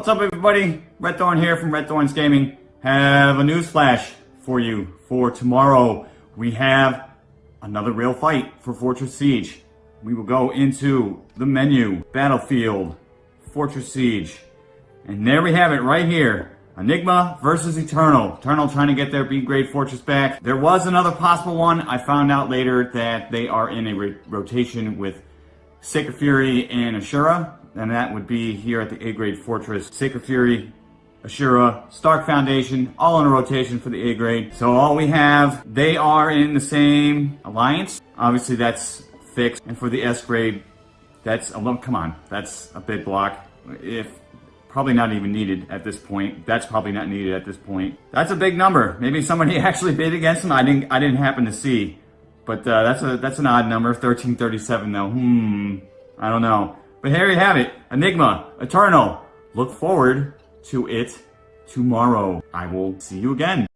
What's up everybody? Red Thorn here from Red Thorns Gaming. Have a news flash for you for tomorrow. We have another real fight for Fortress Siege. We will go into the menu, Battlefield, Fortress Siege. And there we have it right here. Enigma versus Eternal. Eternal trying to get their B grade fortress back. There was another possible one. I found out later that they are in a rotation with Sacred Fury and Ashura. And that would be here at the A grade fortress. Sacred Fury, Ashura, Stark Foundation, all in a rotation for the A grade. So all we have, they are in the same alliance. Obviously that's fixed. And for the S grade, that's a come on, that's a big block. If probably not even needed at this point. That's probably not needed at this point. That's a big number. Maybe somebody actually bid against him. I didn't. I didn't happen to see, but uh, that's a that's an odd number. 1337 though. Hmm. I don't know. But here you have it. Enigma Eternal. Look forward to it tomorrow. I will see you again.